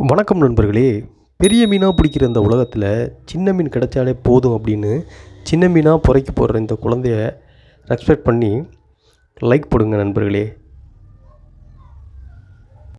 வணக்கம் நண்பர்களே. பெரிய மீனாக பிடிக்கிற இந்த உலகத்தில் சின்ன மீன் கிடைச்சாலே போதும் அப்படின்னு சின்ன மீனாக புறைக்கு போடுற இந்த குழந்தைய ரெஸ்பெக்ட் பண்ணி லைக் போடுங்க நண்பர்களே.